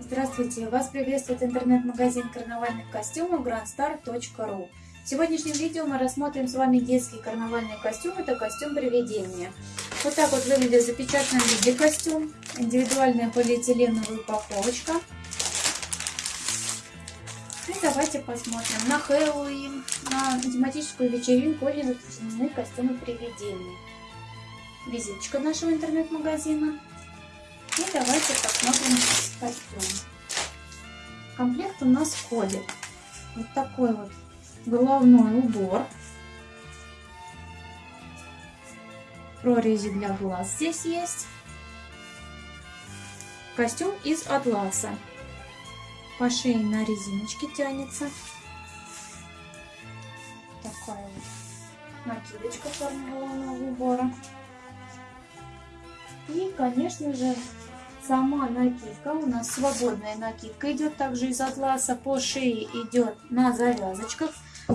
Здравствуйте! Вас приветствует интернет-магазин карнавальных костюмов grandstar.ru В сегодняшнем видео мы рассмотрим с вами детский карнавальный костюм. Это костюм привидения. Вот так вот выглядит в запечатанном виде костюм. Индивидуальная полиэтиленовая упаковочка. И давайте посмотрим. На Хэллоуин, на тематическую вечеринку были запрещены костюмы привидения. Визиточка нашего интернет-магазина. И давайте посмотрим костюм. комплект у нас входит вот такой вот головной убор. Прорези для глаз здесь есть. Костюм из атласа. По шее на резиночке тянется. Такая вот накидочка формы убора. И, конечно же, Сама накидка у нас свободная накидка идет также из атласа. По шее идет на завязочках.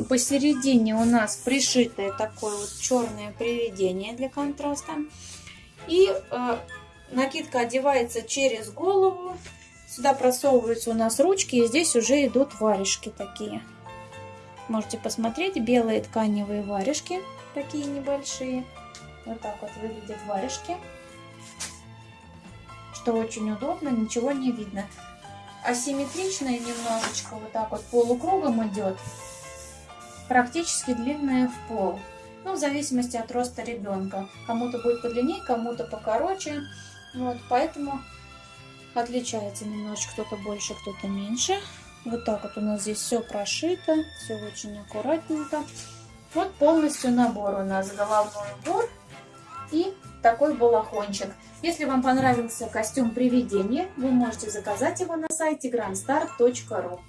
Посередине у нас пришитое такое вот черное приведение для контраста. И э, накидка одевается через голову. Сюда просовываются у нас ручки. И здесь уже идут варежки такие. Можете посмотреть. Белые тканевые варежки. Такие небольшие. Вот так вот выглядят варежки что очень удобно, ничего не видно. Асимметричная немножечко, вот так вот полукругом идет, практически длинная в пол. Ну, в зависимости от роста ребенка. Кому-то будет подлиннее, кому-то покороче. Вот, поэтому отличается немножечко, кто-то больше, кто-то меньше. Вот так вот у нас здесь все прошито, все очень аккуратненько. Вот полностью набор у нас головной убор и такой балахончик. Если вам понравился костюм привидения, вы можете заказать его на сайте grandstar.ru.